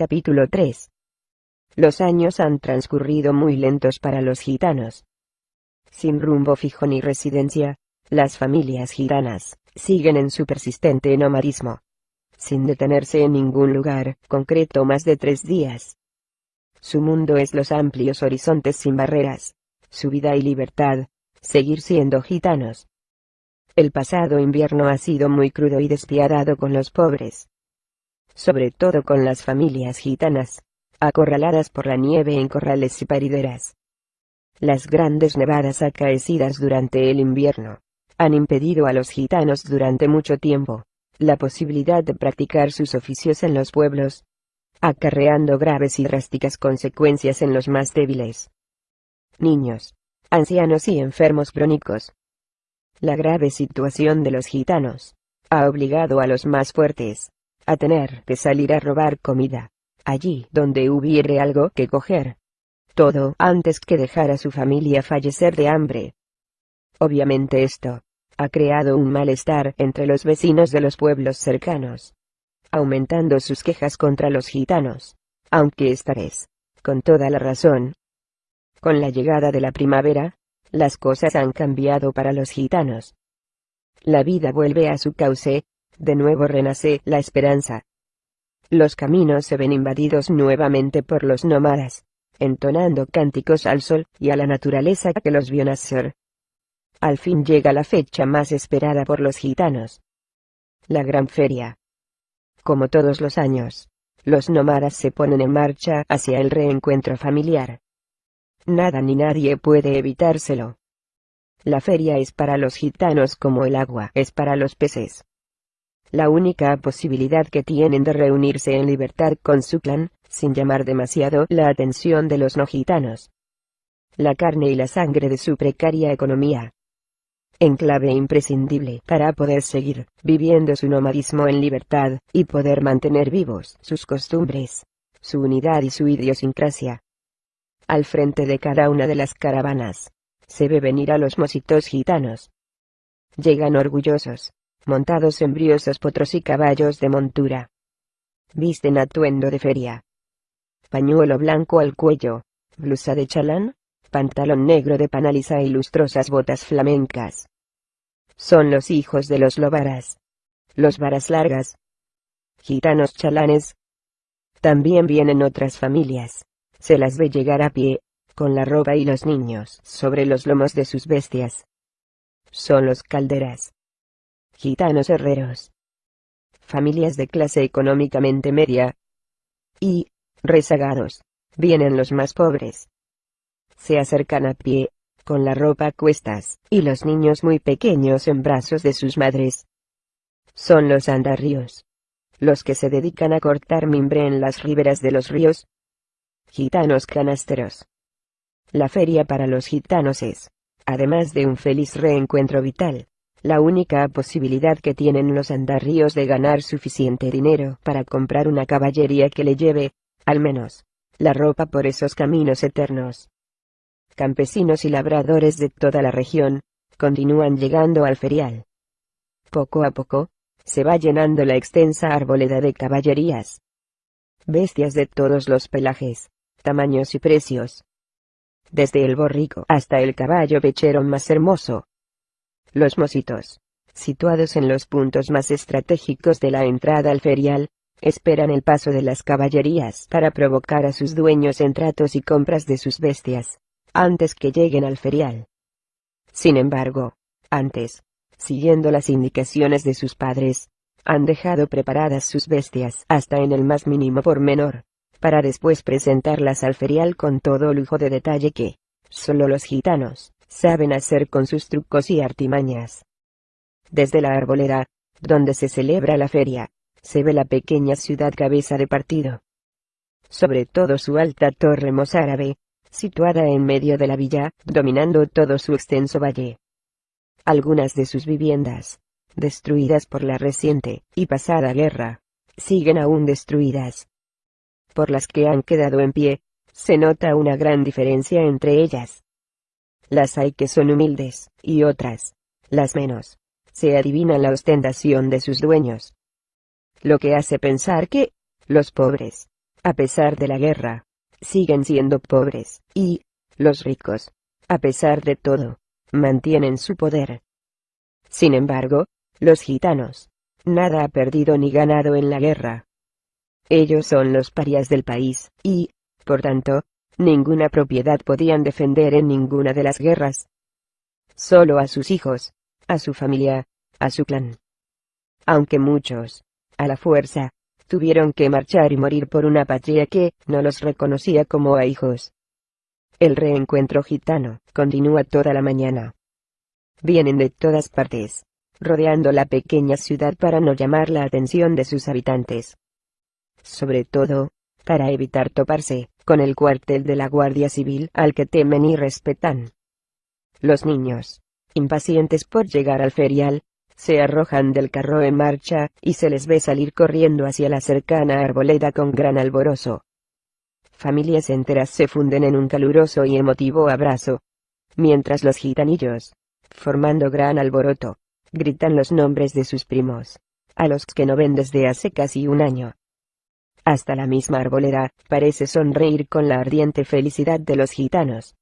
Capítulo 3 Los años han transcurrido muy lentos para los gitanos. Sin rumbo fijo ni residencia, las familias gitanas siguen en su persistente nomadismo. Sin detenerse en ningún lugar concreto más de tres días. Su mundo es los amplios horizontes sin barreras, su vida y libertad, seguir siendo gitanos. El pasado invierno ha sido muy crudo y despiadado con los pobres. Sobre todo con las familias gitanas, acorraladas por la nieve en corrales y parideras. Las grandes nevadas acaecidas durante el invierno, han impedido a los gitanos durante mucho tiempo, la posibilidad de practicar sus oficios en los pueblos, acarreando graves y drásticas consecuencias en los más débiles. Niños, ancianos y enfermos crónicos, la grave situación de los gitanos ha obligado a los más fuertes a tener que salir a robar comida, allí donde hubiere algo que coger. Todo antes que dejar a su familia fallecer de hambre. Obviamente esto ha creado un malestar entre los vecinos de los pueblos cercanos, aumentando sus quejas contra los gitanos, aunque esta vez, con toda la razón. Con la llegada de la primavera, las cosas han cambiado para los gitanos. La vida vuelve a su cauce, de nuevo renace la esperanza. Los caminos se ven invadidos nuevamente por los nómadas, entonando cánticos al sol y a la naturaleza que los vio nacer. Al fin llega la fecha más esperada por los gitanos. La gran feria. Como todos los años, los nómadas se ponen en marcha hacia el reencuentro familiar. Nada ni nadie puede evitárselo. La feria es para los gitanos como el agua es para los peces. La única posibilidad que tienen de reunirse en libertad con su clan, sin llamar demasiado la atención de los no gitanos. La carne y la sangre de su precaria economía. Enclave imprescindible para poder seguir viviendo su nomadismo en libertad, y poder mantener vivos sus costumbres, su unidad y su idiosincrasia al frente de cada una de las caravanas. Se ve venir a los mositos gitanos. Llegan orgullosos, montados en briosos potros y caballos de montura. Visten atuendo de feria. Pañuelo blanco al cuello, blusa de chalán, pantalón negro de panaliza y lustrosas botas flamencas. Son los hijos de los lobaras. Los varas largas. Gitanos chalanes. También vienen otras familias se las ve llegar a pie, con la ropa y los niños sobre los lomos de sus bestias. Son los calderas. Gitanos herreros. Familias de clase económicamente media. Y, rezagados, vienen los más pobres. Se acercan a pie, con la ropa a cuestas, y los niños muy pequeños en brazos de sus madres. Son los andarríos. Los que se dedican a cortar mimbre en las riberas de los ríos, Gitanos canasteros. La feria para los gitanos es, además de un feliz reencuentro vital, la única posibilidad que tienen los andarríos de ganar suficiente dinero para comprar una caballería que le lleve, al menos, la ropa por esos caminos eternos. Campesinos y labradores de toda la región, continúan llegando al ferial. Poco a poco, se va llenando la extensa arboleda de caballerías. Bestias de todos los pelajes, tamaños y precios. Desde el borrico hasta el caballo pechero más hermoso. Los mositos, situados en los puntos más estratégicos de la entrada al ferial, esperan el paso de las caballerías para provocar a sus dueños en tratos y compras de sus bestias, antes que lleguen al ferial. Sin embargo, antes, siguiendo las indicaciones de sus padres, han dejado preparadas sus bestias hasta en el más mínimo pormenor para después presentarlas al ferial con todo lujo de detalle que, solo los gitanos, saben hacer con sus trucos y artimañas. Desde la arboleda, donde se celebra la feria, se ve la pequeña ciudad cabeza de partido. Sobre todo su alta torre mozárabe, situada en medio de la villa, dominando todo su extenso valle. Algunas de sus viviendas, destruidas por la reciente y pasada guerra, siguen aún destruidas, por las que han quedado en pie, se nota una gran diferencia entre ellas. Las hay que son humildes, y otras, las menos, se adivina la ostentación de sus dueños. Lo que hace pensar que, los pobres, a pesar de la guerra, siguen siendo pobres, y, los ricos, a pesar de todo, mantienen su poder. Sin embargo, los gitanos, nada ha perdido ni ganado en la guerra. Ellos son los parias del país, y, por tanto, ninguna propiedad podían defender en ninguna de las guerras. Solo a sus hijos, a su familia, a su clan. Aunque muchos, a la fuerza, tuvieron que marchar y morir por una patria que no los reconocía como a hijos. El reencuentro gitano continúa toda la mañana. Vienen de todas partes, rodeando la pequeña ciudad para no llamar la atención de sus habitantes. Sobre todo, para evitar toparse con el cuartel de la Guardia Civil al que temen y respetan. Los niños, impacientes por llegar al ferial, se arrojan del carro en marcha, y se les ve salir corriendo hacia la cercana arboleda con gran alborozo. Familias enteras se funden en un caluroso y emotivo abrazo. Mientras los gitanillos, formando gran alboroto, gritan los nombres de sus primos, a los que no ven desde hace casi un año. Hasta la misma arboleda, parece sonreír con la ardiente felicidad de los gitanos.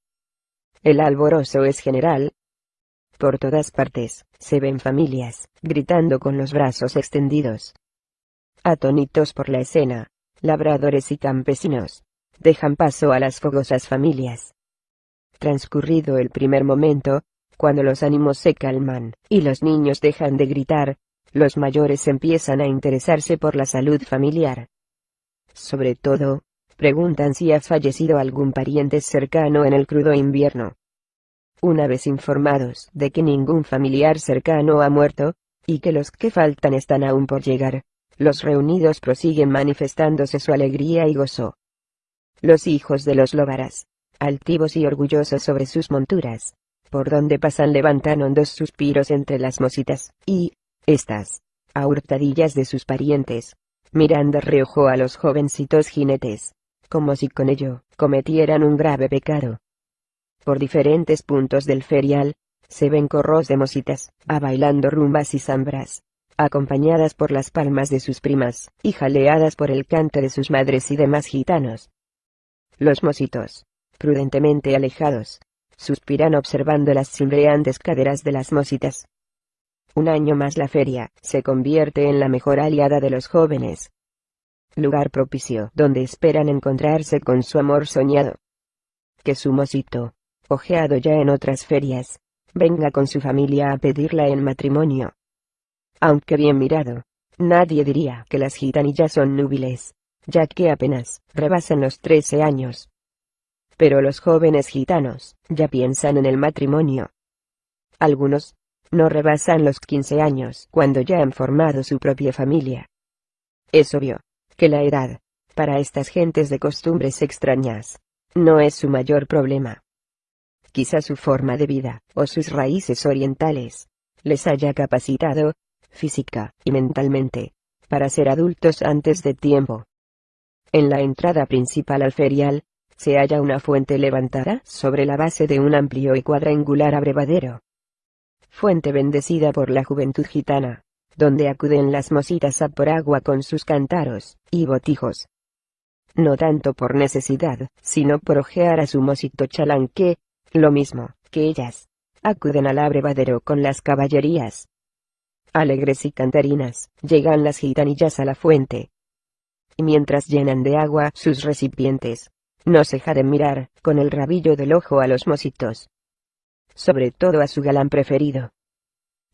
El alborozo es general. Por todas partes, se ven familias, gritando con los brazos extendidos. Atónitos por la escena, labradores y campesinos, dejan paso a las fogosas familias. Transcurrido el primer momento, cuando los ánimos se calman, y los niños dejan de gritar, los mayores empiezan a interesarse por la salud familiar. Sobre todo, preguntan si ha fallecido algún pariente cercano en el crudo invierno. Una vez informados de que ningún familiar cercano ha muerto, y que los que faltan están aún por llegar, los reunidos prosiguen manifestándose su alegría y gozo. Los hijos de los lóbaras, altivos y orgullosos sobre sus monturas, por donde pasan levantan hondos suspiros entre las mositas, y, estas, a hurtadillas de sus parientes, miran de reojo a los jovencitos jinetes, como si con ello, cometieran un grave pecado. Por diferentes puntos del ferial, se ven corros de mositas, a bailando rumbas y zambras, acompañadas por las palmas de sus primas, y jaleadas por el canto de sus madres y demás gitanos. Los mositos, prudentemente alejados, suspiran observando las cimbreantes caderas de las mositas. Un año más la feria, se convierte en la mejor aliada de los jóvenes. Lugar propicio donde esperan encontrarse con su amor soñado. Que su mosito, ojeado ya en otras ferias, venga con su familia a pedirla en matrimonio. Aunque bien mirado, nadie diría que las gitanillas son núbiles, ya que apenas rebasan los trece años. Pero los jóvenes gitanos, ya piensan en el matrimonio. Algunos, no rebasan los 15 años cuando ya han formado su propia familia. Es obvio, que la edad, para estas gentes de costumbres extrañas, no es su mayor problema. Quizá su forma de vida, o sus raíces orientales, les haya capacitado, física y mentalmente, para ser adultos antes de tiempo. En la entrada principal al ferial, se halla una fuente levantada sobre la base de un amplio y cuadrangular abrevadero. Fuente bendecida por la juventud gitana, donde acuden las mositas a por agua con sus cántaros y botijos. No tanto por necesidad, sino por ojear a su mosito chalán que, lo mismo que ellas, acuden al abrevadero con las caballerías. Alegres y cantarinas, llegan las gitanillas a la fuente. Y mientras llenan de agua sus recipientes, no ceja de mirar, con el rabillo del ojo a los mositos. Sobre todo a su galán preferido.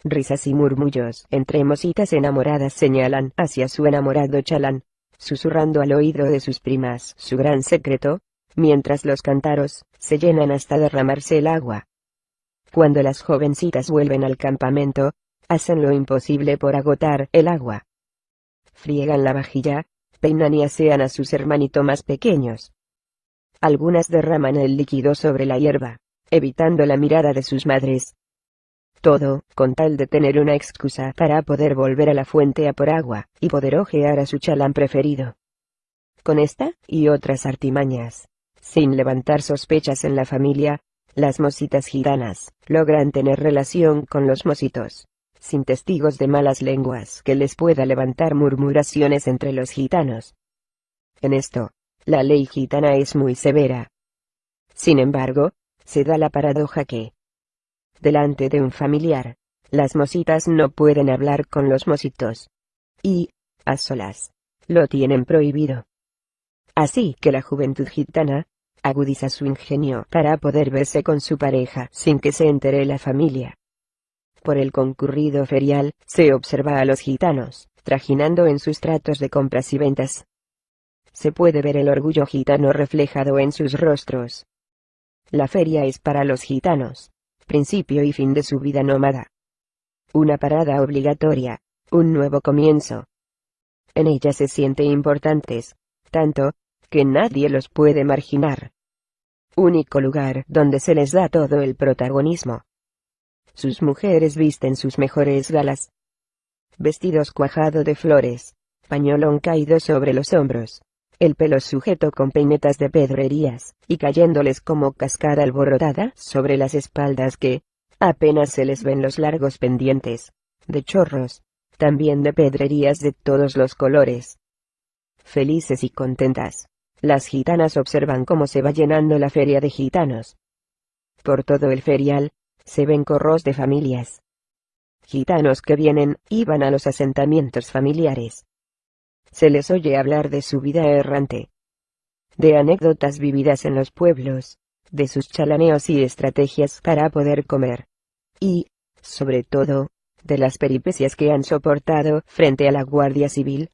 Risas y murmullos entre mositas enamoradas señalan hacia su enamorado chalán, susurrando al oído de sus primas su gran secreto, mientras los cántaros se llenan hasta derramarse el agua. Cuando las jovencitas vuelven al campamento, hacen lo imposible por agotar el agua. Friegan la vajilla, peinan y asean a sus hermanitos más pequeños. Algunas derraman el líquido sobre la hierba, evitando la mirada de sus madres. Todo, con tal de tener una excusa para poder volver a la fuente a por agua, y poder ojear a su chalán preferido. Con esta, y otras artimañas, sin levantar sospechas en la familia, las mositas gitanas, logran tener relación con los mositos, sin testigos de malas lenguas que les pueda levantar murmuraciones entre los gitanos. En esto, la ley gitana es muy severa. Sin embargo, se da la paradoja que, delante de un familiar, las mositas no pueden hablar con los mositos. Y, a solas, lo tienen prohibido. Así que la juventud gitana, agudiza su ingenio para poder verse con su pareja sin que se entere la familia. Por el concurrido ferial, se observa a los gitanos, trajinando en sus tratos de compras y ventas. Se puede ver el orgullo gitano reflejado en sus rostros. La feria es para los gitanos, principio y fin de su vida nómada. Una parada obligatoria, un nuevo comienzo. En ella se sienten importantes, tanto, que nadie los puede marginar. Único lugar donde se les da todo el protagonismo. Sus mujeres visten sus mejores galas. Vestidos cuajado de flores, pañolón caído sobre los hombros, el pelo sujeto con peinetas de pedrerías, y cayéndoles como cascada alborotada sobre las espaldas que, apenas se les ven los largos pendientes, de chorros, también de pedrerías de todos los colores. Felices y contentas, las gitanas observan cómo se va llenando la feria de gitanos. Por todo el ferial, se ven corros de familias. Gitanos que vienen y van a los asentamientos familiares, se les oye hablar de su vida errante, de anécdotas vividas en los pueblos, de sus chalaneos y estrategias para poder comer, y, sobre todo, de las peripecias que han soportado frente a la Guardia Civil.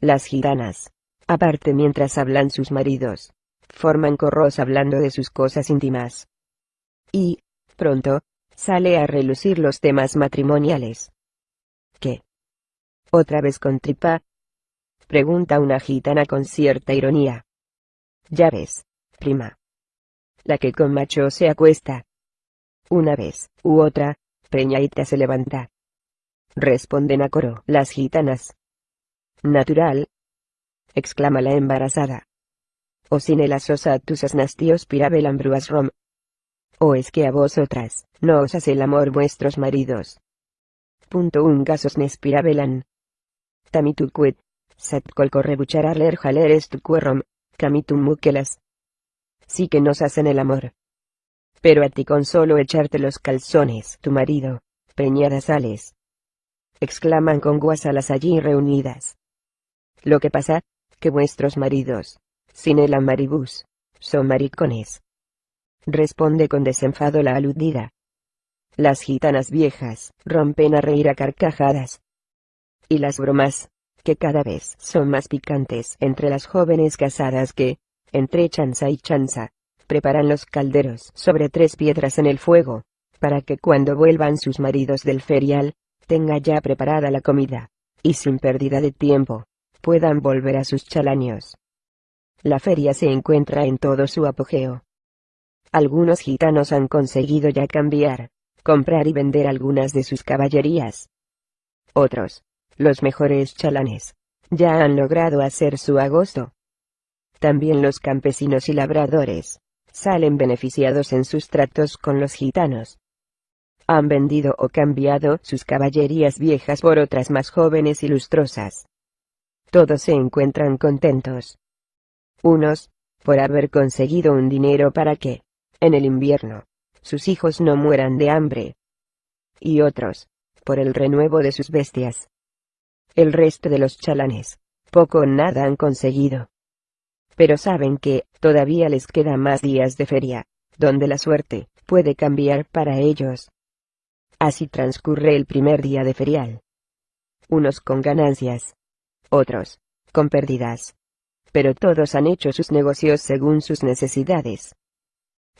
Las gitanas, aparte mientras hablan sus maridos, forman corros hablando de sus cosas íntimas. Y, pronto, sale a relucir los temas matrimoniales. ¿Qué? Otra vez con tripa, Pregunta una gitana con cierta ironía. Ya ves, prima. La que con macho se acuesta. Una vez, u otra, Peñaita se levanta. Responden a coro las gitanas. Natural. exclama la embarazada. O sin el asosa tus nastios pirabelan bruas rom. O es que a vosotras, no os hace el amor vuestros maridos. Punto un gasos nespirabelan. Tamituquet, Ler jaler estucuerrom, camitum mukelas. Sí que nos hacen el amor. Pero a ti con solo echarte los calzones, tu marido, preñadas sales. Exclaman con guasalas allí reunidas. Lo que pasa, que vuestros maridos, sin el amaribus, son maricones. Responde con desenfado la aludida. Las gitanas viejas, rompen a reír a carcajadas. Y las bromas, que cada vez son más picantes entre las jóvenes casadas que, entre chanza y chanza, preparan los calderos sobre tres piedras en el fuego, para que cuando vuelvan sus maridos del ferial, tenga ya preparada la comida, y sin pérdida de tiempo, puedan volver a sus chalaños. La feria se encuentra en todo su apogeo. Algunos gitanos han conseguido ya cambiar, comprar y vender algunas de sus caballerías. Otros, los mejores chalanes, ya han logrado hacer su agosto. También los campesinos y labradores, salen beneficiados en sus tratos con los gitanos. Han vendido o cambiado sus caballerías viejas por otras más jóvenes y lustrosas. Todos se encuentran contentos. Unos, por haber conseguido un dinero para que, en el invierno, sus hijos no mueran de hambre. Y otros, por el renuevo de sus bestias. El resto de los chalanes, poco o nada han conseguido. Pero saben que, todavía les queda más días de feria, donde la suerte, puede cambiar para ellos. Así transcurre el primer día de ferial. Unos con ganancias. Otros, con pérdidas. Pero todos han hecho sus negocios según sus necesidades.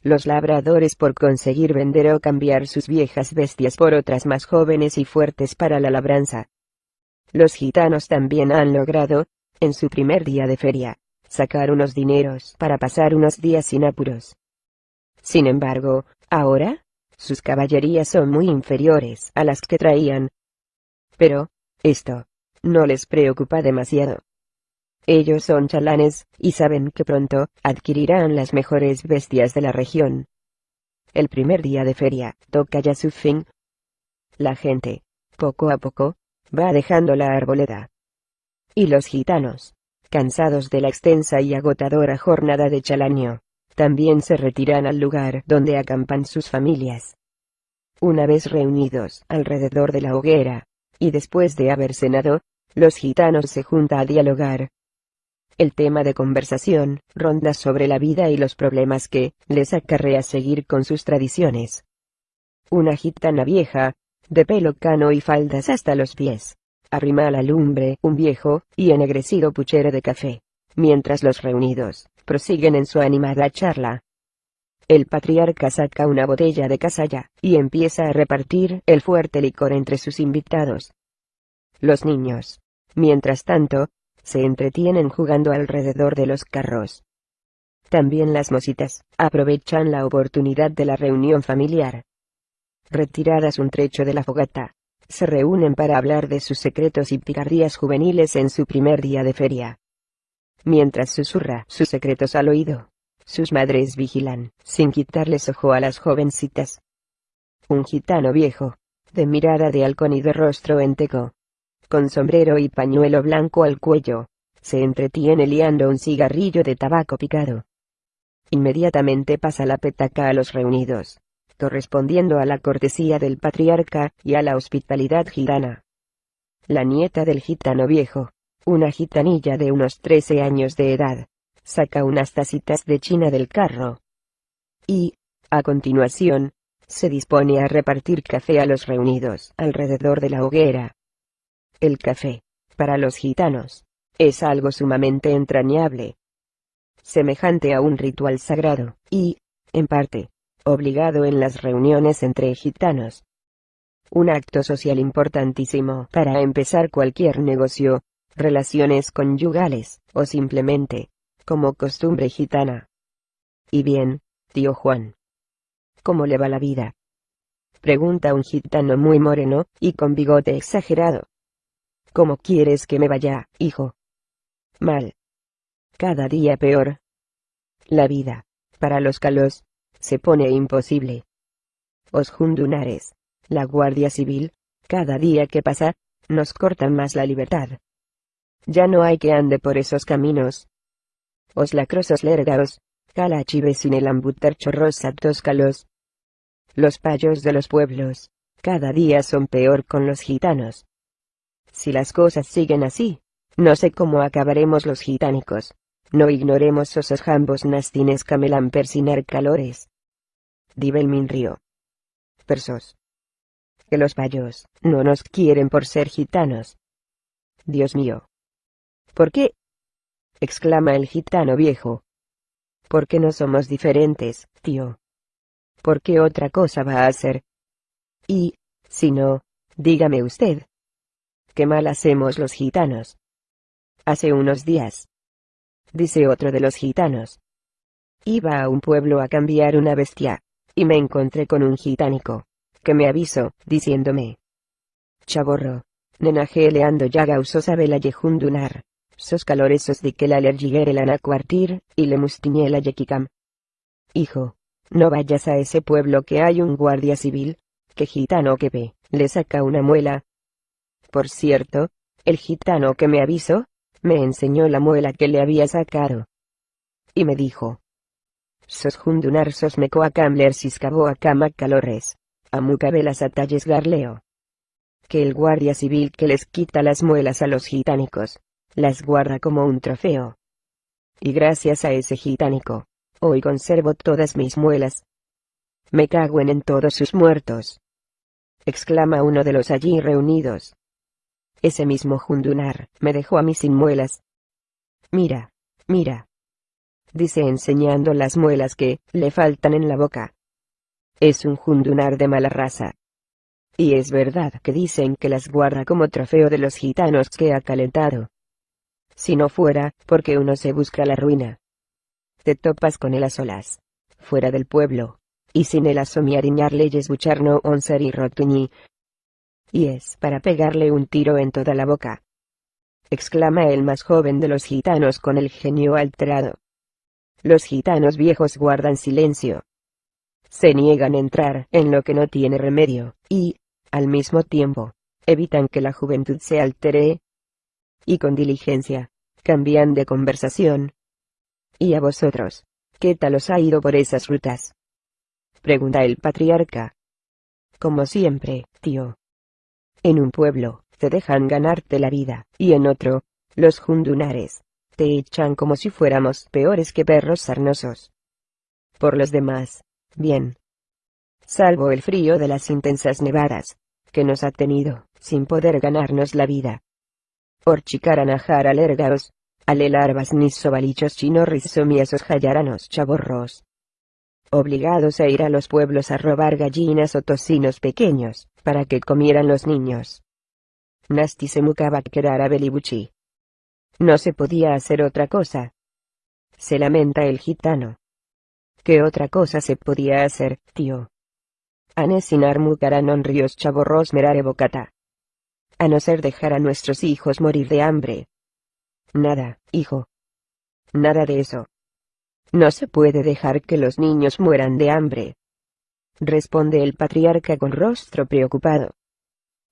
Los labradores por conseguir vender o cambiar sus viejas bestias por otras más jóvenes y fuertes para la labranza, los gitanos también han logrado, en su primer día de feria, sacar unos dineros para pasar unos días sin apuros. Sin embargo, ahora, sus caballerías son muy inferiores a las que traían. Pero, esto, no les preocupa demasiado. Ellos son chalanes, y saben que pronto adquirirán las mejores bestias de la región. El primer día de feria toca ya su fin. La gente, poco a poco, va dejando la arboleda. Y los gitanos, cansados de la extensa y agotadora jornada de Chalaño, también se retiran al lugar donde acampan sus familias. Una vez reunidos alrededor de la hoguera, y después de haber cenado, los gitanos se juntan a dialogar. El tema de conversación ronda sobre la vida y los problemas que les acarrea seguir con sus tradiciones. Una gitana vieja, de pelo cano y faldas hasta los pies, arrima a la lumbre un viejo y ennegrecido puchero de café, mientras los reunidos prosiguen en su animada charla. El patriarca saca una botella de casalla y empieza a repartir el fuerte licor entre sus invitados. Los niños, mientras tanto, se entretienen jugando alrededor de los carros. También las mositas aprovechan la oportunidad de la reunión familiar. Retiradas un trecho de la fogata, se reúnen para hablar de sus secretos y picardías juveniles en su primer día de feria. Mientras susurra sus secretos al oído, sus madres vigilan, sin quitarles ojo a las jovencitas. Un gitano viejo, de mirada de halcón y de rostro enteco, con sombrero y pañuelo blanco al cuello, se entretiene liando un cigarrillo de tabaco picado. Inmediatamente pasa la petaca a los reunidos correspondiendo a la cortesía del patriarca y a la hospitalidad gitana. La nieta del gitano viejo, una gitanilla de unos 13 años de edad, saca unas tacitas de china del carro. Y, a continuación, se dispone a repartir café a los reunidos alrededor de la hoguera. El café, para los gitanos, es algo sumamente entrañable. Semejante a un ritual sagrado, y, en parte, obligado en las reuniones entre gitanos. Un acto social importantísimo para empezar cualquier negocio, relaciones conyugales, o simplemente, como costumbre gitana. Y bien, tío Juan. ¿Cómo le va la vida? Pregunta un gitano muy moreno, y con bigote exagerado. ¿Cómo quieres que me vaya, hijo? Mal. Cada día peor. La vida, para los calos, se pone imposible. Os jundunares, la Guardia Civil, cada día que pasa, nos cortan más la libertad. Ya no hay que ande por esos caminos. Os lacrosos lergaos, calachives sin el ambutar chorros calos. Los payos de los pueblos, cada día son peor con los gitanos. Si las cosas siguen así, no sé cómo acabaremos los gitánicos. No ignoremos esos jambos nastines camelan persinar calores. Dibelmin río. Persos. Que los payos no nos quieren por ser gitanos. Dios mío. ¿Por qué? exclama el gitano viejo. ¿Por qué no somos diferentes, tío? ¿Por qué otra cosa va a ser? Y, si no, dígame usted. ¿Qué mal hacemos los gitanos? Hace unos días, dice otro de los gitanos. Iba a un pueblo a cambiar una bestia, y me encontré con un gitánico, que me avisó, diciéndome. Chaborro, nenaje leando ya gausos sabe la yejundunar, sos caloresos de que la alergiguere la nacuartir, y le mustiñe la yequicam. Hijo, no vayas a ese pueblo que hay un guardia civil, que gitano que ve, le saca una muela. Por cierto, el gitano que me avisó, me enseñó la muela que le había sacado. Y me dijo. Sos jundunar sos a cama calores. las atalles garleo. Que el guardia civil que les quita las muelas a los gitánicos, las guarda como un trofeo. Y gracias a ese gitánico, hoy conservo todas mis muelas. Me caguen en todos sus muertos. Exclama uno de los allí reunidos. Ese mismo Jundunar me dejó a mí sin muelas. Mira, mira. Dice enseñando las muelas que le faltan en la boca. Es un Jundunar de mala raza. Y es verdad que dicen que las guarda como trofeo de los gitanos que ha calentado. Si no fuera, porque uno se busca la ruina. Te topas con él a solas. Fuera del pueblo. Y sin el asomiariñar leyes bucharno oncer y rotuñi, y es para pegarle un tiro en toda la boca. Exclama el más joven de los gitanos con el genio alterado. Los gitanos viejos guardan silencio. Se niegan a entrar en lo que no tiene remedio, y, al mismo tiempo, evitan que la juventud se altere. Y con diligencia, cambian de conversación. ¿Y a vosotros? ¿Qué tal os ha ido por esas rutas? Pregunta el patriarca. Como siempre, tío. En un pueblo, te dejan ganarte la vida, y en otro, los jundunares, te echan como si fuéramos peores que perros sarnosos. Por los demás, bien. Salvo el frío de las intensas nevadas, que nos ha tenido, sin poder ganarnos la vida. Orchicaranajar alergaos, alelarvas nissobalichos chinorris somiasos jayaranos chaborros. Obligados a ir a los pueblos a robar gallinas o tocinos pequeños, para que comieran los niños. Nasti se a belibuchi. No se podía hacer otra cosa. Se lamenta el gitano. ¿Qué otra cosa se podía hacer, tío? Ríos. A no ser dejar a nuestros hijos morir de hambre. Nada, hijo. Nada de eso. No se puede dejar que los niños mueran de hambre. Responde el patriarca con rostro preocupado.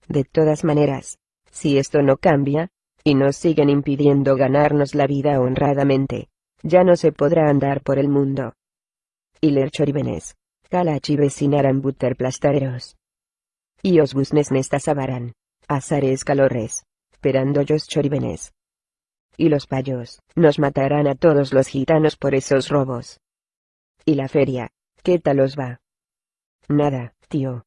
De todas maneras, si esto no cambia, y nos siguen impidiendo ganarnos la vida honradamente, ya no se podrá andar por el mundo. Iler choribenes, calachi vecinaran buter plastareros. Y os busnes nestas azares azares calores, perandollos choribenes. Y los payos, nos matarán a todos los gitanos por esos robos. ¿Y la feria? ¿Qué tal os va? Nada, tío.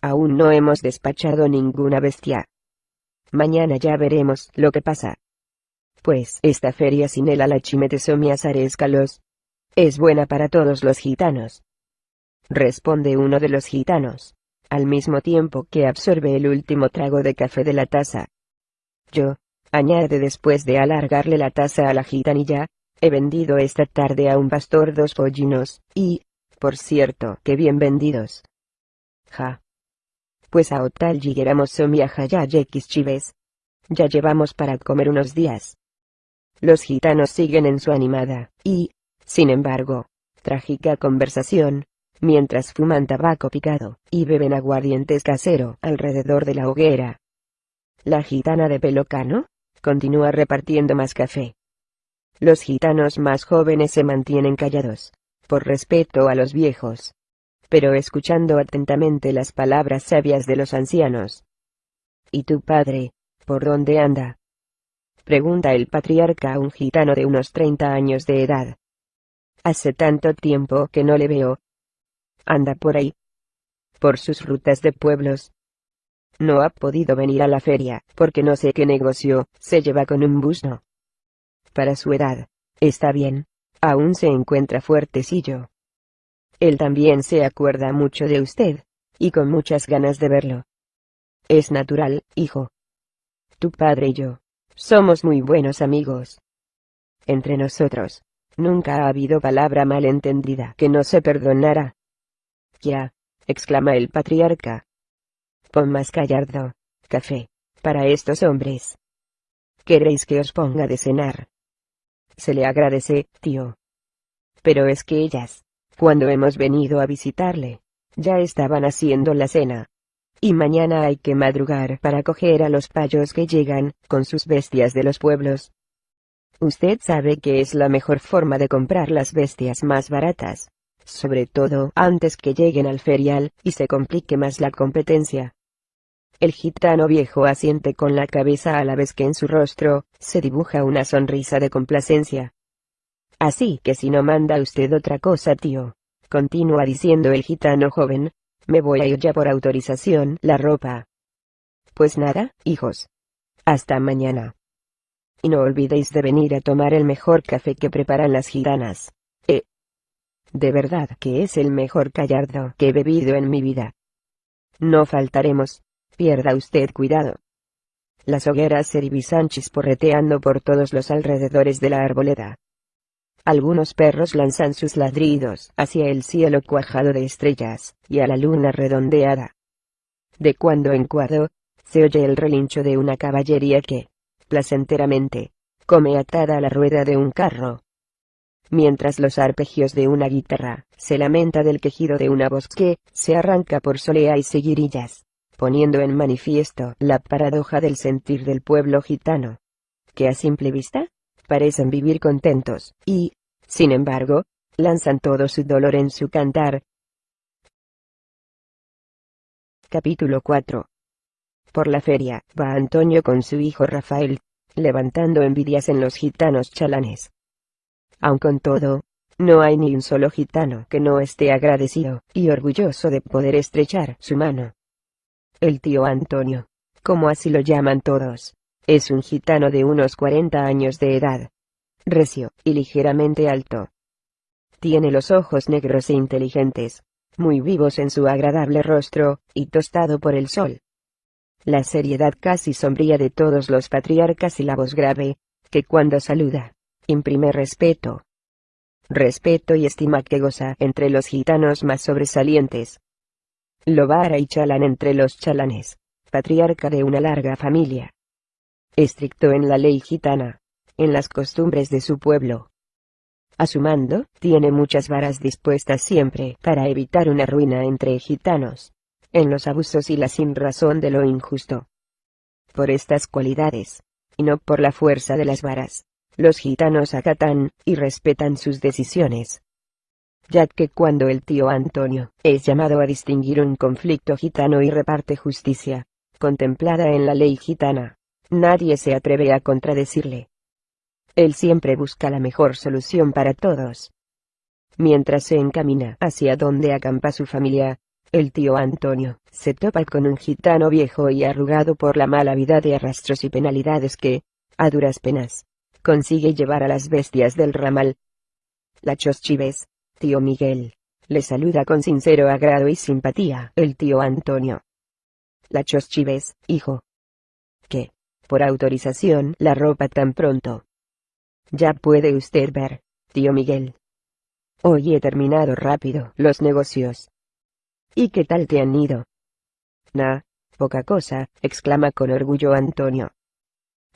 Aún no hemos despachado ninguna bestia. Mañana ya veremos lo que pasa. Pues esta feria sin el alachimetesomiasarescalos. Es buena para todos los gitanos. Responde uno de los gitanos, al mismo tiempo que absorbe el último trago de café de la taza. Yo, añade después de alargarle la taza a la gitanilla, he vendido esta tarde a un pastor dos pollinos, y, por cierto, que bien vendidos. Ja pues a Otal lleguéramos somia ya chives. Ya llevamos para comer unos días. Los gitanos siguen en su animada, y, sin embargo, trágica conversación, mientras fuman tabaco picado, y beben aguardientes casero alrededor de la hoguera. La gitana de pelo cano, continúa repartiendo más café. Los gitanos más jóvenes se mantienen callados, por respeto a los viejos, pero escuchando atentamente las palabras sabias de los ancianos. ¿Y tu padre, por dónde anda? Pregunta el patriarca a un gitano de unos treinta años de edad. Hace tanto tiempo que no le veo. Anda por ahí. Por sus rutas de pueblos. No ha podido venir a la feria, porque no sé qué negocio se lleva con un busno. Para su edad, está bien. Aún se encuentra fuertecillo. Él también se acuerda mucho de usted, y con muchas ganas de verlo. Es natural, hijo. Tu padre y yo, somos muy buenos amigos. Entre nosotros, nunca ha habido palabra malentendida que no se perdonara. Ya, exclama el patriarca. Más callardo, café, para estos hombres. ¿Queréis que os ponga de cenar? Se le agradece, tío. Pero es que ellas, cuando hemos venido a visitarle, ya estaban haciendo la cena. Y mañana hay que madrugar para coger a los payos que llegan, con sus bestias de los pueblos. Usted sabe que es la mejor forma de comprar las bestias más baratas, sobre todo antes que lleguen al ferial, y se complique más la competencia. El gitano viejo asiente con la cabeza a la vez que en su rostro, se dibuja una sonrisa de complacencia. Así que si no manda usted otra cosa tío, continúa diciendo el gitano joven, me voy a ir ya por autorización la ropa. Pues nada, hijos. Hasta mañana. Y no olvidéis de venir a tomar el mejor café que preparan las gitanas. Eh. De verdad que es el mejor callardo que he bebido en mi vida. No faltaremos. Pierda usted cuidado. Las hogueras se divisan chisporreteando por todos los alrededores de la arboleda. Algunos perros lanzan sus ladridos hacia el cielo cuajado de estrellas, y a la luna redondeada. De cuando en cuando, se oye el relincho de una caballería que, placenteramente, come atada a la rueda de un carro. Mientras los arpegios de una guitarra, se lamenta del quejido de una voz que, se arranca por solea y seguirillas, poniendo en manifiesto la paradoja del sentir del pueblo gitano. Que a simple vista, parecen vivir contentos, y, sin embargo, lanzan todo su dolor en su cantar. Capítulo 4 Por la feria, va Antonio con su hijo Rafael, levantando envidias en los gitanos chalanes. Aun con todo, no hay ni un solo gitano que no esté agradecido y orgulloso de poder estrechar su mano. El tío Antonio, como así lo llaman todos, es un gitano de unos 40 años de edad. Recio y ligeramente alto. Tiene los ojos negros e inteligentes, muy vivos en su agradable rostro, y tostado por el sol. La seriedad casi sombría de todos los patriarcas y la voz grave, que cuando saluda, imprime respeto. Respeto y estima que goza entre los gitanos más sobresalientes. Lobara y Chalán entre los chalanes, patriarca de una larga familia. Estricto en la ley gitana, en las costumbres de su pueblo. A su mando, tiene muchas varas dispuestas siempre para evitar una ruina entre gitanos, en los abusos y la sin razón de lo injusto. Por estas cualidades, y no por la fuerza de las varas, los gitanos acatan y respetan sus decisiones. Ya que cuando el tío Antonio es llamado a distinguir un conflicto gitano y reparte justicia, contemplada en la ley gitana, nadie se atreve a contradecirle. Él siempre busca la mejor solución para todos. Mientras se encamina hacia donde acampa su familia, el tío Antonio se topa con un gitano viejo y arrugado por la mala vida de arrastros y penalidades que, a duras penas, consigue llevar a las bestias del ramal. La Choschives, tío Miguel, le saluda con sincero agrado y simpatía el tío Antonio. La Choschives, hijo. ¿Qué? Por autorización la ropa tan pronto. Ya puede usted ver, tío Miguel. Hoy he terminado rápido los negocios. ¿Y qué tal te han ido? Nah, poca cosa, exclama con orgullo Antonio.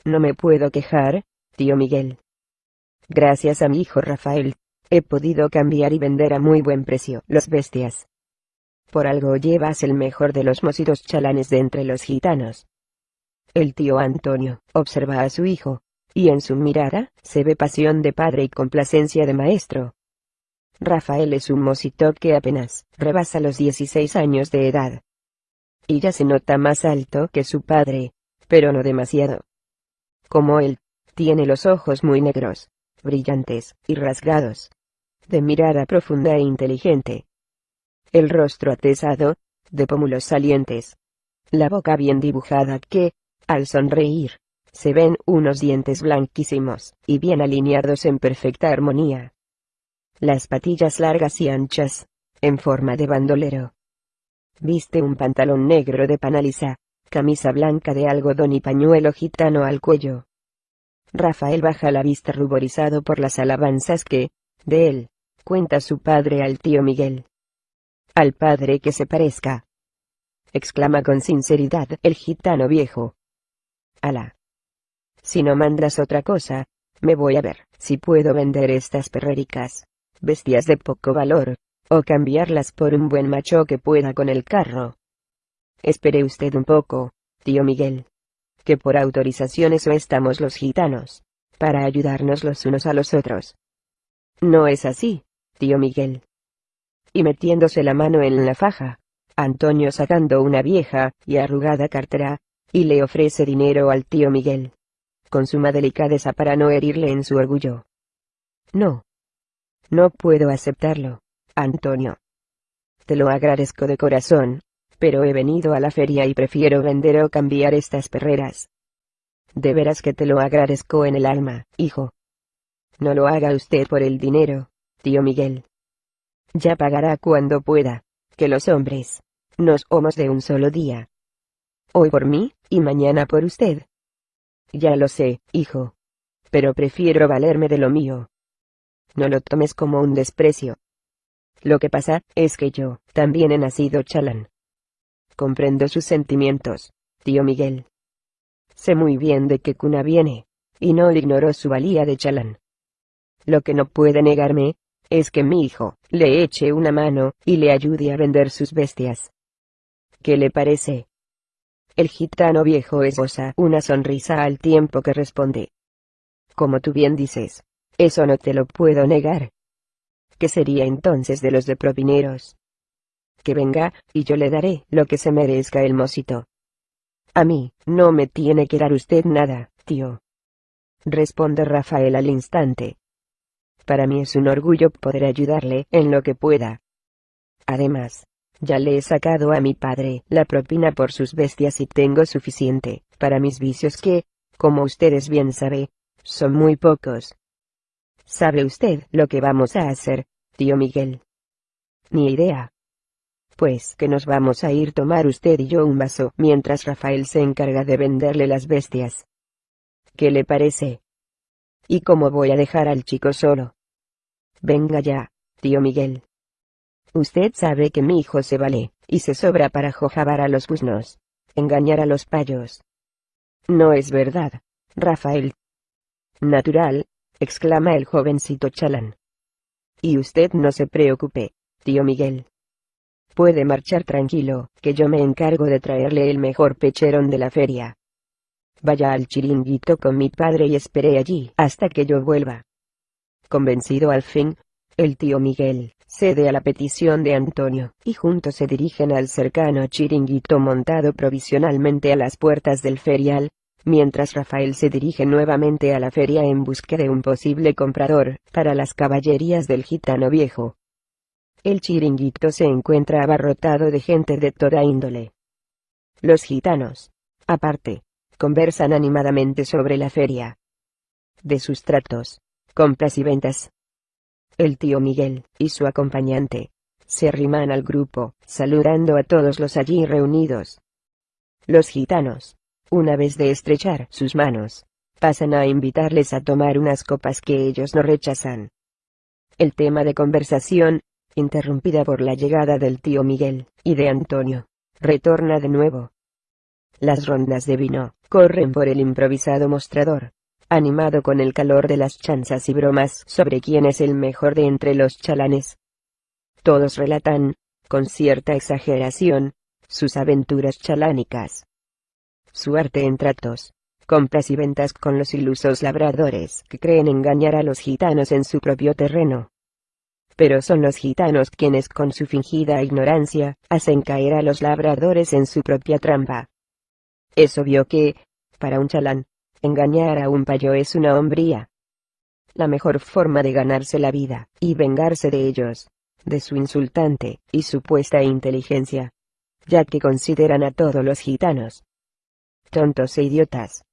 No me puedo quejar, tío Miguel. Gracias a mi hijo Rafael, he podido cambiar y vender a muy buen precio los bestias. Por algo llevas el mejor de los mositos chalanes de entre los gitanos. El tío Antonio observa a su hijo, y en su mirada, se ve pasión de padre y complacencia de maestro. Rafael es un mosito que apenas rebasa los 16 años de edad. Y ya se nota más alto que su padre, pero no demasiado. Como él, tiene los ojos muy negros, brillantes y rasgados. De mirada profunda e inteligente. El rostro atesado, de pómulos salientes. La boca bien dibujada que, al sonreír, se ven unos dientes blanquísimos, y bien alineados en perfecta armonía. Las patillas largas y anchas, en forma de bandolero. Viste un pantalón negro de panaliza, camisa blanca de algodón y pañuelo gitano al cuello. Rafael baja la vista ruborizado por las alabanzas que, de él, cuenta su padre al tío Miguel. Al padre que se parezca. Exclama con sinceridad el gitano viejo. Alá. Si no mandas otra cosa, me voy a ver si puedo vender estas perréricas, bestias de poco valor, o cambiarlas por un buen macho que pueda con el carro. Espere usted un poco, tío Miguel. Que por autorización eso estamos los gitanos, para ayudarnos los unos a los otros. No es así, tío Miguel. Y metiéndose la mano en la faja, Antonio sacando una vieja y arrugada cartera, y le ofrece dinero al tío Miguel con suma delicadeza para no herirle en su orgullo. No. No puedo aceptarlo, Antonio. Te lo agradezco de corazón, pero he venido a la feria y prefiero vender o cambiar estas perreras. De veras que te lo agradezco en el alma, hijo. No lo haga usted por el dinero, tío Miguel. Ya pagará cuando pueda, que los hombres, nos somos de un solo día. Hoy por mí, y mañana por usted. Ya lo sé, hijo. Pero prefiero valerme de lo mío. No lo tomes como un desprecio. Lo que pasa, es que yo, también he nacido chalán. Comprendo sus sentimientos, tío Miguel. Sé muy bien de qué cuna viene, y no ignoro su valía de chalán. Lo que no puede negarme, es que mi hijo, le eche una mano, y le ayude a vender sus bestias. ¿Qué le parece? El gitano viejo esboza una sonrisa al tiempo que responde. como tú bien dices. Eso no te lo puedo negar. ¿Qué sería entonces de los de propineros? Que venga, y yo le daré lo que se merezca el mocito. A mí, no me tiene que dar usted nada, tío. Responde Rafael al instante. Para mí es un orgullo poder ayudarle en lo que pueda. Además, ya le he sacado a mi padre la propina por sus bestias y tengo suficiente para mis vicios que, como ustedes bien sabe, son muy pocos. ¿Sabe usted lo que vamos a hacer, tío Miguel? Ni idea. Pues que nos vamos a ir tomar usted y yo un vaso mientras Rafael se encarga de venderle las bestias. ¿Qué le parece? ¿Y cómo voy a dejar al chico solo? Venga ya, tío Miguel. Usted sabe que mi hijo se vale, y se sobra para jojabar a los busnos. Engañar a los payos. No es verdad, Rafael. Natural, exclama el jovencito chalán. Y usted no se preocupe, tío Miguel. Puede marchar tranquilo, que yo me encargo de traerle el mejor pecherón de la feria. Vaya al chiringuito con mi padre y espere allí hasta que yo vuelva. Convencido al fin, el tío Miguel, cede a la petición de Antonio, y juntos se dirigen al cercano chiringuito montado provisionalmente a las puertas del ferial, mientras Rafael se dirige nuevamente a la feria en busca de un posible comprador, para las caballerías del gitano viejo. El chiringuito se encuentra abarrotado de gente de toda índole. Los gitanos, aparte, conversan animadamente sobre la feria. De sus tratos, compras y ventas, el tío Miguel, y su acompañante, se arriman al grupo, saludando a todos los allí reunidos. Los gitanos, una vez de estrechar sus manos, pasan a invitarles a tomar unas copas que ellos no rechazan. El tema de conversación, interrumpida por la llegada del tío Miguel, y de Antonio, retorna de nuevo. Las rondas de vino, corren por el improvisado mostrador, animado con el calor de las chanzas y bromas sobre quién es el mejor de entre los chalanes. Todos relatan, con cierta exageración, sus aventuras chalánicas. Su arte en tratos, compras y ventas con los ilusos labradores que creen engañar a los gitanos en su propio terreno. Pero son los gitanos quienes con su fingida ignorancia, hacen caer a los labradores en su propia trampa. Es obvio que, para un chalán, Engañar a un payo es una hombría. La mejor forma de ganarse la vida, y vengarse de ellos, de su insultante y supuesta inteligencia, ya que consideran a todos los gitanos tontos e idiotas.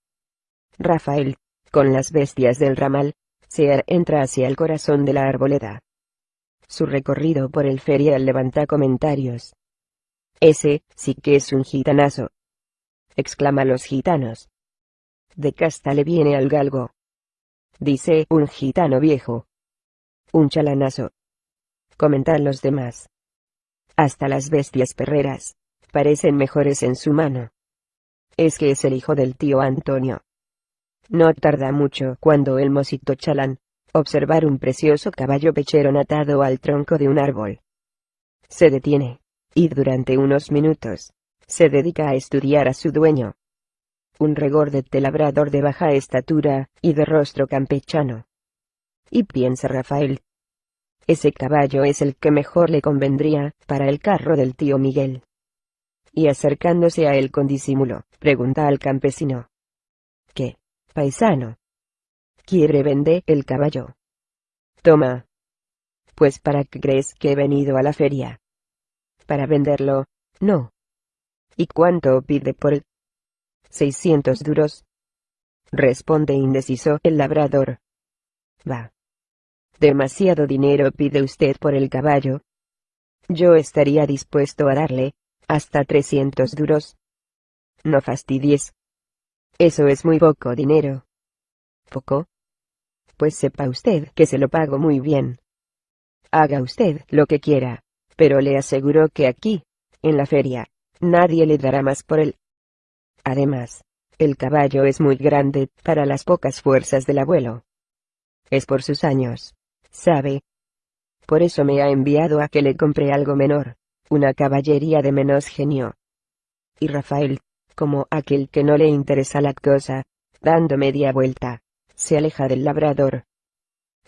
Rafael, con las bestias del ramal, se entra hacia el corazón de la arboleda. Su recorrido por el ferial levanta comentarios. Ese, sí que es un gitanazo. Exclama los gitanos de casta le viene al galgo. Dice un gitano viejo. Un chalanazo. Comentan los demás. Hasta las bestias perreras, parecen mejores en su mano. Es que es el hijo del tío Antonio. No tarda mucho cuando el mosito chalán, observar un precioso caballo pechero atado al tronco de un árbol. Se detiene, y durante unos minutos, se dedica a estudiar a su dueño un regordete labrador de baja estatura, y de rostro campechano. Y piensa Rafael. Ese caballo es el que mejor le convendría, para el carro del tío Miguel. Y acercándose a él con disimulo, pregunta al campesino. ¿Qué, paisano? ¿Quiere vender el caballo? Toma. Pues para qué crees que he venido a la feria. Para venderlo, no. ¿Y cuánto pide por él? Seiscientos duros. Responde indeciso el labrador. Va. Demasiado dinero pide usted por el caballo. Yo estaría dispuesto a darle, hasta trescientos duros. No fastidies. Eso es muy poco dinero. ¿Poco? Pues sepa usted que se lo pago muy bien. Haga usted lo que quiera, pero le aseguro que aquí, en la feria, nadie le dará más por él. Además, el caballo es muy grande para las pocas fuerzas del abuelo. Es por sus años, ¿sabe? Por eso me ha enviado a que le compre algo menor, una caballería de menos genio. Y Rafael, como aquel que no le interesa la cosa, dando media vuelta, se aleja del labrador.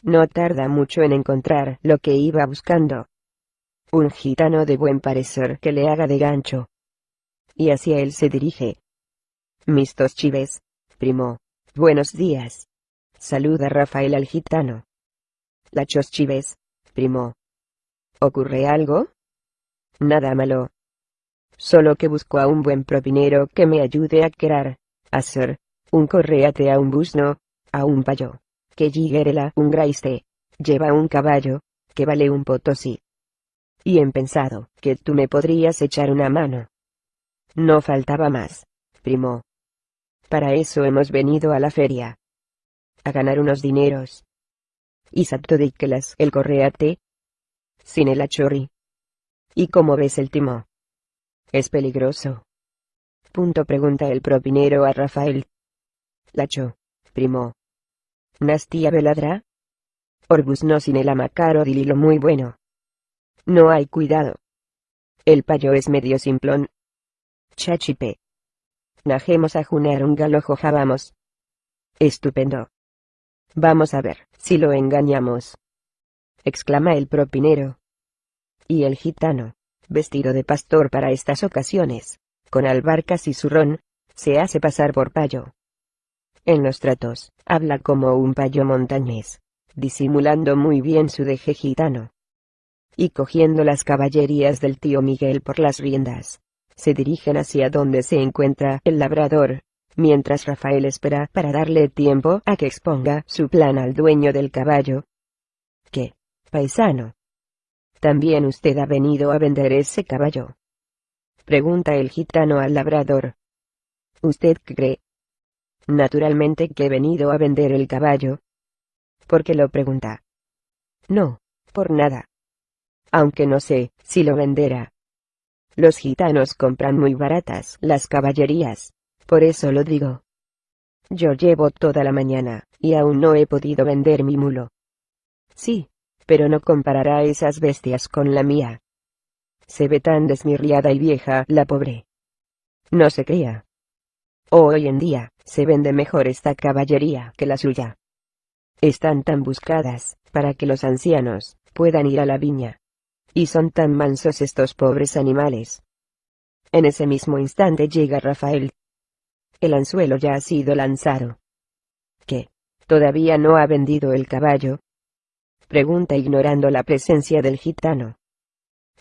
No tarda mucho en encontrar lo que iba buscando. Un gitano de buen parecer que le haga de gancho. Y hacia él se dirige. Mistos chives, primo, buenos días. Saluda Rafael al gitano. Lachos chives, primo. ¿Ocurre algo? Nada malo. Solo que busco a un buen propinero que me ayude a crear, hacer, un correate a un busno, a un payo, que la un graiste, lleva un caballo, que vale un potosí. Y he pensado, que tú me podrías echar una mano. No faltaba más, primo. Para eso hemos venido a la feria. A ganar unos dineros. Y las el correate. Sin el achorri. ¿Y cómo ves el timo? Es peligroso. Punto pregunta el propinero a Rafael. Lacho, primo. ¿Nastia veladra? Orbus no sin el amacaro dililo muy bueno. No hay cuidado. El payo es medio simplón. Chachipe. Najemos a junar un galojo vamos. Estupendo. Vamos a ver, si lo engañamos. Exclama el propinero. Y el gitano, vestido de pastor para estas ocasiones, con albarcas y zurrón, se hace pasar por payo. En los tratos, habla como un payo montañés, disimulando muy bien su deje gitano. Y cogiendo las caballerías del tío Miguel por las riendas, se dirigen hacia donde se encuentra el labrador, mientras Rafael espera para darle tiempo a que exponga su plan al dueño del caballo. ¿Qué, paisano? ¿También usted ha venido a vender ese caballo? Pregunta el gitano al labrador. ¿Usted cree? Naturalmente que he venido a vender el caballo. ¿Por qué lo pregunta? No, por nada. Aunque no sé si lo venderá. Los gitanos compran muy baratas las caballerías, por eso lo digo. Yo llevo toda la mañana, y aún no he podido vender mi mulo. Sí, pero no comparará esas bestias con la mía. Se ve tan desmirriada y vieja la pobre. No se crea. Hoy en día, se vende mejor esta caballería que la suya. Están tan buscadas, para que los ancianos, puedan ir a la viña. Y son tan mansos estos pobres animales. En ese mismo instante llega Rafael, el anzuelo ya ha sido lanzado. ¿Qué? ¿Todavía no ha vendido el caballo? Pregunta ignorando la presencia del gitano.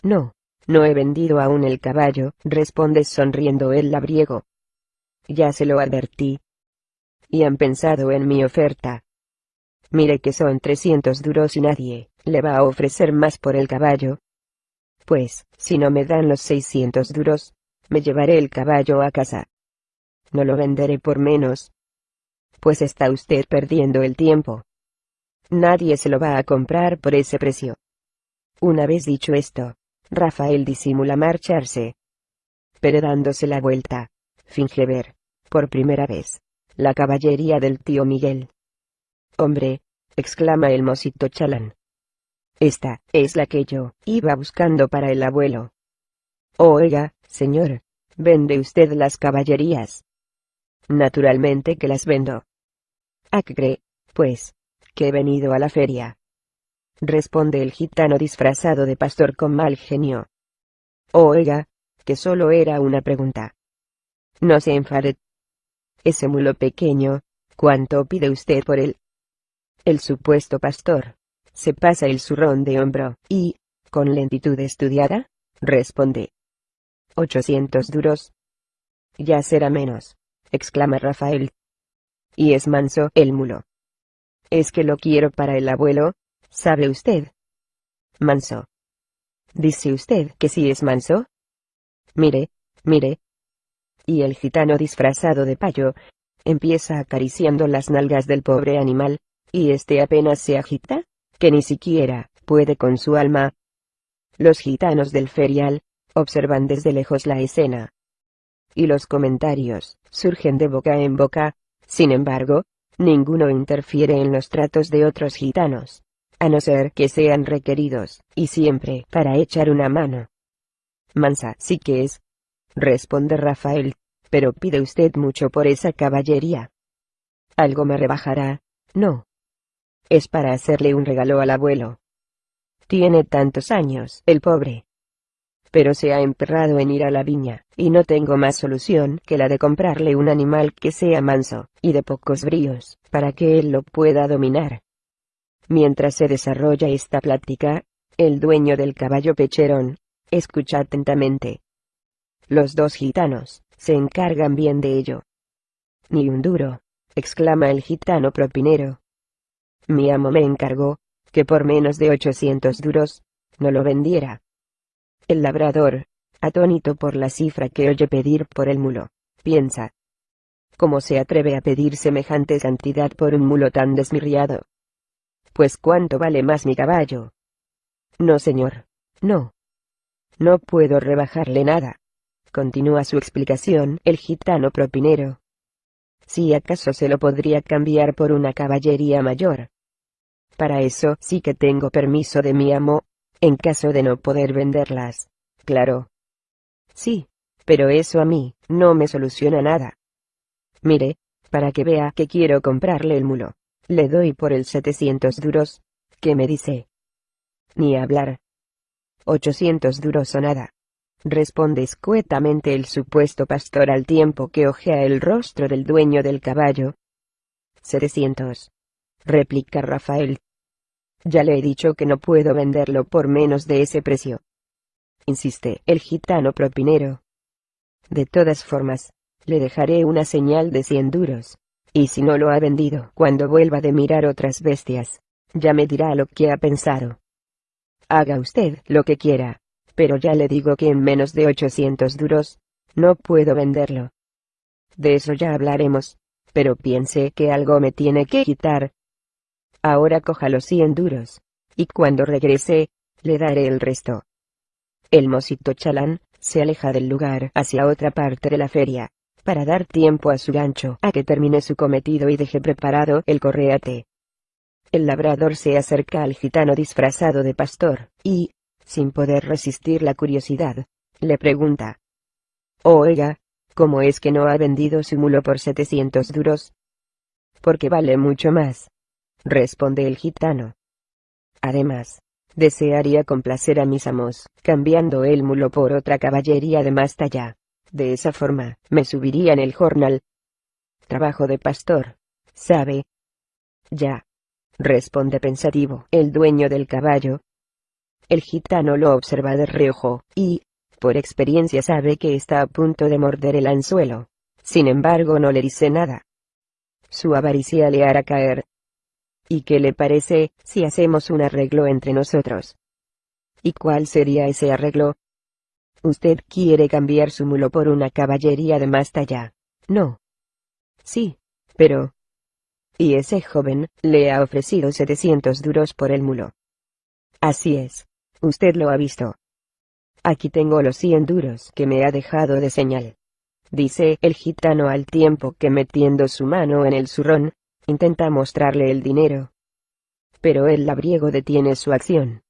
No, no he vendido aún el caballo, responde sonriendo el labriego. Ya se lo advertí. Y han pensado en mi oferta. Mire que son trescientos duros y nadie, le va a ofrecer más por el caballo. Pues, si no me dan los seiscientos duros, me llevaré el caballo a casa no lo venderé por menos. Pues está usted perdiendo el tiempo. Nadie se lo va a comprar por ese precio. Una vez dicho esto, Rafael disimula marcharse. Pero dándose la vuelta, finge ver, por primera vez, la caballería del tío Miguel. Hombre, exclama el mosito chalán. Esta, es la que yo, iba buscando para el abuelo. Oiga, señor, ¿vende usted las caballerías? Naturalmente que las vendo. ¿A qué cree, pues, que he venido a la feria? Responde el gitano disfrazado de pastor con mal genio. Oiga, que solo era una pregunta. No se enfade. Ese mulo pequeño, ¿cuánto pide usted por él? El supuesto pastor, se pasa el zurrón de hombro, y, con lentitud estudiada, responde. Ochocientos duros. Ya será menos exclama Rafael. Y es manso el mulo. Es que lo quiero para el abuelo, ¿sabe usted? Manso. ¿Dice usted que sí es manso? Mire, mire. Y el gitano disfrazado de payo, empieza acariciando las nalgas del pobre animal, y este apenas se agita, que ni siquiera, puede con su alma. Los gitanos del ferial, observan desde lejos la escena, y los comentarios surgen de boca en boca, sin embargo, ninguno interfiere en los tratos de otros gitanos, a no ser que sean requeridos, y siempre para echar una mano. Mansa sí que es, responde Rafael, pero pide usted mucho por esa caballería. Algo me rebajará, No. Es para hacerle un regalo al abuelo. Tiene tantos años, el pobre. Pero se ha emperrado en ir a la viña, y no tengo más solución que la de comprarle un animal que sea manso, y de pocos bríos, para que él lo pueda dominar. Mientras se desarrolla esta plática, el dueño del caballo pecherón, escucha atentamente. Los dos gitanos, se encargan bien de ello. Ni un duro, exclama el gitano propinero. Mi amo me encargó, que por menos de ochocientos duros, no lo vendiera. El labrador, atónito por la cifra que oye pedir por el mulo, piensa. ¿Cómo se atreve a pedir semejante cantidad por un mulo tan desmirriado? Pues cuánto vale más mi caballo. No señor, no. No puedo rebajarle nada. Continúa su explicación el gitano propinero. Si acaso se lo podría cambiar por una caballería mayor. Para eso sí que tengo permiso de mi amo, en caso de no poder venderlas. Claro. Sí, pero eso a mí, no me soluciona nada. Mire, para que vea que quiero comprarle el mulo. Le doy por el 700 duros. ¿Qué me dice? Ni hablar. 800 duros o nada. Responde escuetamente el supuesto pastor al tiempo que ojea el rostro del dueño del caballo. 700. Replica Rafael. Ya le he dicho que no puedo venderlo por menos de ese precio. Insiste el gitano propinero. De todas formas, le dejaré una señal de cien duros. Y si no lo ha vendido cuando vuelva de mirar otras bestias, ya me dirá lo que ha pensado. Haga usted lo que quiera, pero ya le digo que en menos de 800 duros, no puedo venderlo. De eso ya hablaremos, pero piense que algo me tiene que quitar. Ahora coja los 100 duros, y cuando regrese, le daré el resto. El mosito chalán, se aleja del lugar hacia otra parte de la feria, para dar tiempo a su gancho a que termine su cometido y deje preparado el correate. El labrador se acerca al gitano disfrazado de pastor, y, sin poder resistir la curiosidad, le pregunta. Oiga, ¿cómo es que no ha vendido su mulo por setecientos duros? Porque vale mucho más. Responde el gitano. Además, desearía complacer a mis amos, cambiando el mulo por otra caballería de más talla. De esa forma, me subiría en el jornal. Trabajo de pastor. ¿Sabe? Ya. Responde pensativo el dueño del caballo. El gitano lo observa de reojo, y, por experiencia sabe que está a punto de morder el anzuelo. Sin embargo no le dice nada. Su avaricia le hará caer. ¿Y qué le parece, si hacemos un arreglo entre nosotros? ¿Y cuál sería ese arreglo? Usted quiere cambiar su mulo por una caballería de más talla. No. Sí, pero... Y ese joven, le ha ofrecido 700 duros por el mulo. Así es. Usted lo ha visto. Aquí tengo los 100 duros que me ha dejado de señal. Dice el gitano al tiempo que metiendo su mano en el zurrón, intenta mostrarle el dinero. Pero el labriego detiene su acción.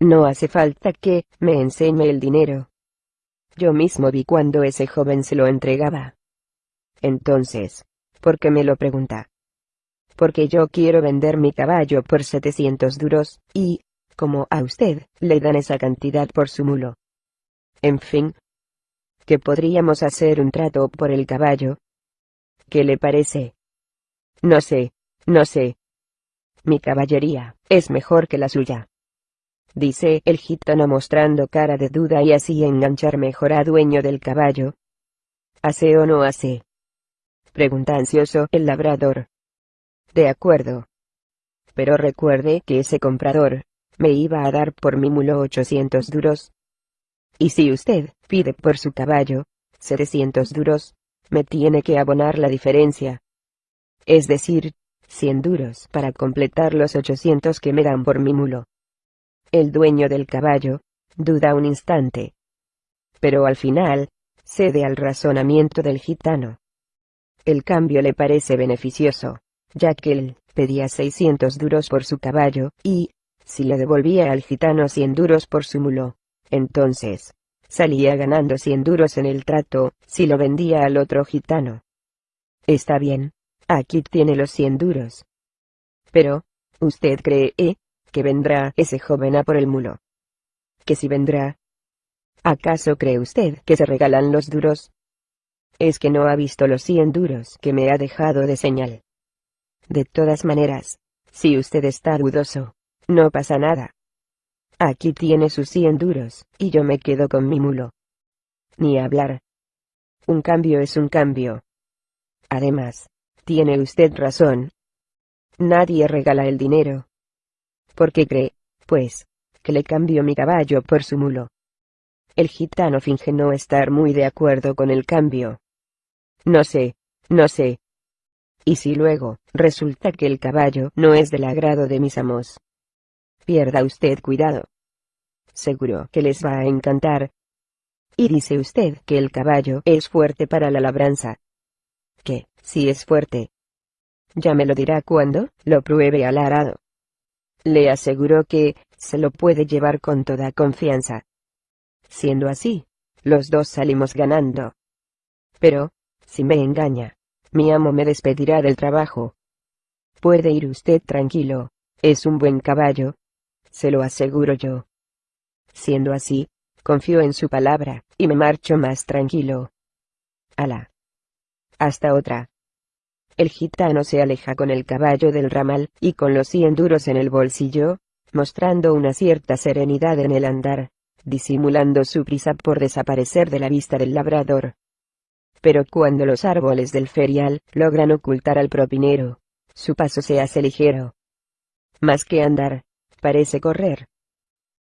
No hace falta que me enseñe el dinero. Yo mismo vi cuando ese joven se lo entregaba. Entonces, ¿por qué me lo pregunta? Porque yo quiero vender mi caballo por 700 duros, y, como a usted, le dan esa cantidad por su mulo. En fin. ¿Que podríamos hacer un trato por el caballo? ¿Qué le parece? No sé, no sé. Mi caballería, es mejor que la suya dice el gitano mostrando cara de duda y así enganchar mejor a dueño del caballo. ¿Hace o no hace? Pregunta ansioso el labrador. De acuerdo. Pero recuerde que ese comprador, me iba a dar por mi mulo 800 duros. Y si usted, pide por su caballo, 700 duros, me tiene que abonar la diferencia. Es decir, 100 duros para completar los 800 que me dan por mi mulo. El dueño del caballo, duda un instante. Pero al final, cede al razonamiento del gitano. El cambio le parece beneficioso, ya que él pedía 600 duros por su caballo, y, si le devolvía al gitano 100 duros por su mulo, entonces, salía ganando 100 duros en el trato, si lo vendía al otro gitano. Está bien, aquí tiene los 100 duros. Pero, ¿usted cree, eh, que vendrá ese joven a por el mulo? ¿Que si vendrá? ¿Acaso cree usted que se regalan los duros? Es que no ha visto los cien duros que me ha dejado de señal. De todas maneras, si usted está dudoso, no pasa nada. Aquí tiene sus cien duros, y yo me quedo con mi mulo. Ni hablar. Un cambio es un cambio. Además, tiene usted razón. Nadie regala el dinero. ¿Por qué cree, pues, que le cambio mi caballo por su mulo? El gitano finge no estar muy de acuerdo con el cambio. No sé, no sé. ¿Y si luego, resulta que el caballo no es del agrado de mis amos? Pierda usted cuidado. Seguro que les va a encantar. Y dice usted que el caballo es fuerte para la labranza. Si es fuerte. Ya me lo dirá cuando lo pruebe al arado. Le aseguro que, se lo puede llevar con toda confianza. Siendo así, los dos salimos ganando. Pero, si me engaña, mi amo me despedirá del trabajo. Puede ir usted tranquilo, es un buen caballo. Se lo aseguro yo. Siendo así, confío en su palabra, y me marcho más tranquilo. Alá. Hasta otra. El gitano se aleja con el caballo del ramal, y con los cien duros en el bolsillo, mostrando una cierta serenidad en el andar, disimulando su prisa por desaparecer de la vista del labrador. Pero cuando los árboles del ferial logran ocultar al propinero, su paso se hace ligero. Más que andar, parece correr.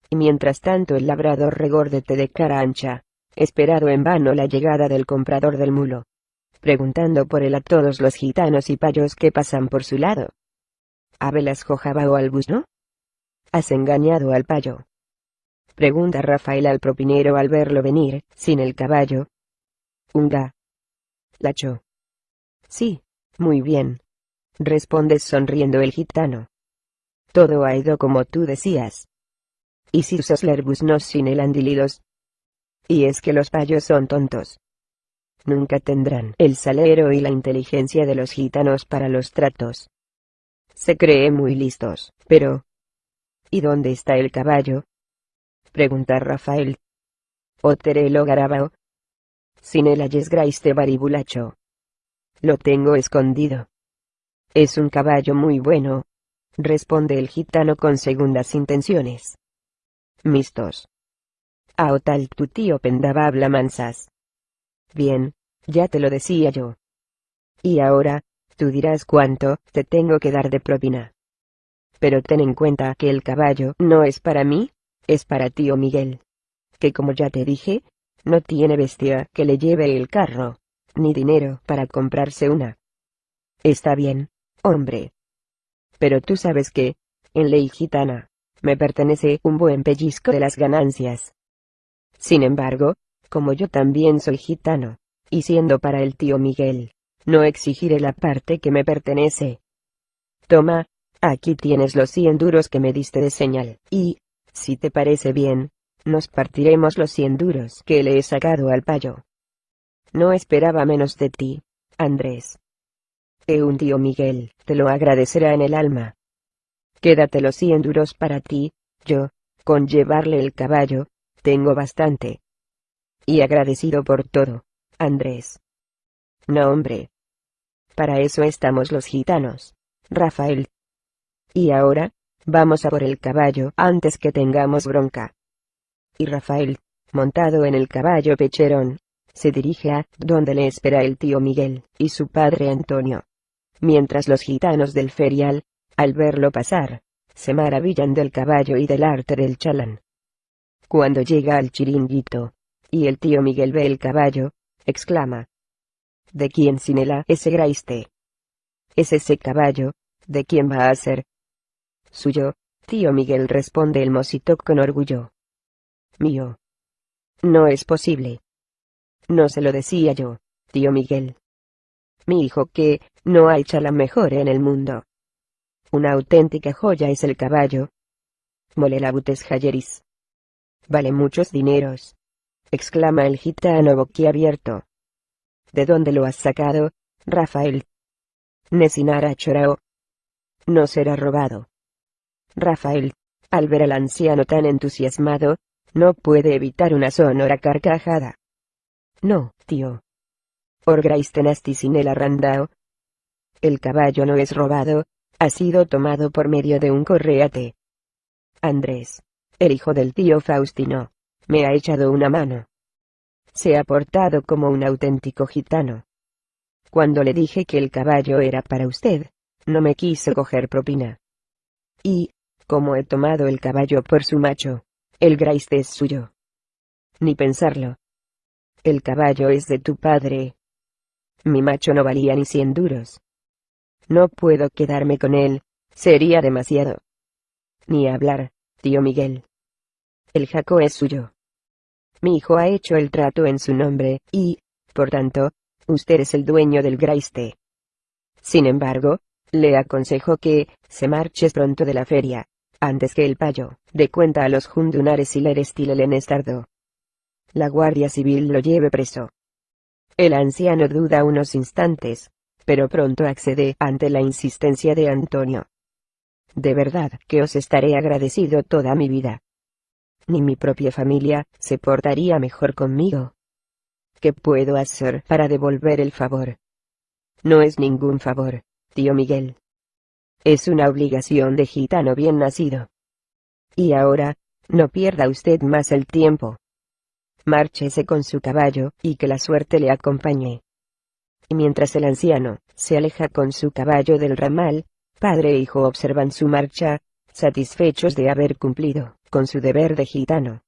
Y mientras tanto el labrador regordete de cara ancha, esperado en vano la llegada del comprador del mulo, preguntando por él a todos los gitanos y payos que pasan por su lado. ¿Abelas jojaba o al no? Has engañado al payo. Pregunta Rafael al propinero al verlo venir, sin el caballo. Unga. Lacho. Sí, muy bien. Responde sonriendo el gitano. Todo ha ido como tú decías. Y si sos no sin el andilidos. Y es que los payos son tontos. Nunca tendrán el salero y la inteligencia de los gitanos para los tratos. Se cree muy listos, pero... ¿Y dónde está el caballo? Pregunta Rafael. Oterelo Garabao. Sin el ayesgraiste baribulacho. Lo tengo escondido. Es un caballo muy bueno, responde el gitano con segundas intenciones. Mistos. Aotal tu tío pendaba habla mansas. Bien, ya te lo decía yo. Y ahora, tú dirás cuánto te tengo que dar de propina. Pero ten en cuenta que el caballo no es para mí, es para tío Miguel. Que como ya te dije, no tiene bestia que le lleve el carro, ni dinero para comprarse una. Está bien, hombre, pero tú sabes que, en ley gitana, me pertenece un buen pellizco de las ganancias. Sin embargo, como yo también soy gitano, y siendo para el tío Miguel, no exigiré la parte que me pertenece. Toma, aquí tienes los cien duros que me diste de señal, y, si te parece bien, nos partiremos los cien duros que le he sacado al payo. No esperaba menos de ti, Andrés e un tío Miguel, te lo agradecerá en el alma. Quédate los cien duros para ti, yo, con llevarle el caballo, tengo bastante. Y agradecido por todo, Andrés. No hombre. Para eso estamos los gitanos, Rafael. Y ahora, vamos a por el caballo antes que tengamos bronca. Y Rafael, montado en el caballo pecherón, se dirige a donde le espera el tío Miguel y su padre Antonio mientras los gitanos del ferial, al verlo pasar, se maravillan del caballo y del arte del chalán. Cuando llega al chiringuito, y el tío Miguel ve el caballo, exclama. ¿De quién Sinela ese graiste? ¿Es ese caballo? ¿De quién va a ser? Suyo, tío Miguel responde el mocito con orgullo. Mío. No es posible. No se lo decía yo, tío Miguel mi hijo que, no hay chala mejor en el mundo. Una auténtica joya es el caballo. Molelabutes Jayeris. Vale muchos dineros. Exclama el gitano boquiabierto. ¿De dónde lo has sacado, Rafael? Nesinara Chorao. no será robado. Rafael, al ver al anciano tan entusiasmado, no puede evitar una sonora carcajada. No, tío. Orgrais el arrandao. El caballo no es robado, ha sido tomado por medio de un correate. Andrés, el hijo del tío Faustino, me ha echado una mano. Se ha portado como un auténtico gitano. Cuando le dije que el caballo era para usted, no me quiso coger propina. Y, como he tomado el caballo por su macho, el graiste es suyo. Ni pensarlo. El caballo es de tu padre. Mi macho no valía ni cien duros. No puedo quedarme con él, sería demasiado. Ni hablar, tío Miguel. El jaco es suyo. Mi hijo ha hecho el trato en su nombre, y, por tanto, usted es el dueño del graiste. Sin embargo, le aconsejo que, se marches pronto de la feria, antes que el payo, de cuenta a los jundunares y le el estardo. La Guardia Civil lo lleve preso. El anciano duda unos instantes, pero pronto accede ante la insistencia de Antonio. De verdad que os estaré agradecido toda mi vida. Ni mi propia familia se portaría mejor conmigo. ¿Qué puedo hacer para devolver el favor? No es ningún favor, tío Miguel. Es una obligación de gitano bien nacido. Y ahora, no pierda usted más el tiempo. Márchese con su caballo, y que la suerte le acompañe. Y mientras el anciano, se aleja con su caballo del ramal, padre e hijo observan su marcha, satisfechos de haber cumplido con su deber de gitano.